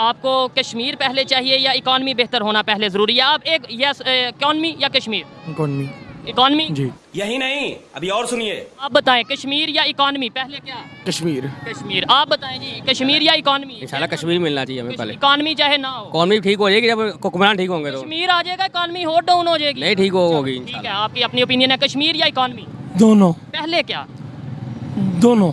आपको कश्मीर पहले चाहिए या इकॉनमी बेहतर होना पहले ज़रूरी है? आप एक यस इकॉनमी या कश्मीर? इकॉनमी। इकॉनमी? जी। यही नहीं अभी और सुनिए। आप बताएँ कश्मीर या इकॉनमी पहले क्या? कश्मीर। कश्मीर। आप बताएँ जी कश्मीर या इकॉनमी? इंशाल्लाह कश्मीर मिलना चाहिए हमें पहले। इकॉनमी चाहे ना हो। इकॉनमी ठीक हो जाएगी जब हुक्मरान ठीक होंगे तो। कश्मीर आ जाएगा इकॉनमी हो डाउन हो जाएगी। नहीं ठीक होगी ठीक है आपकी अपनी ओपिनियन है कश्मीर या इकॉनमी? दोनों। पहले क्या? दोनों।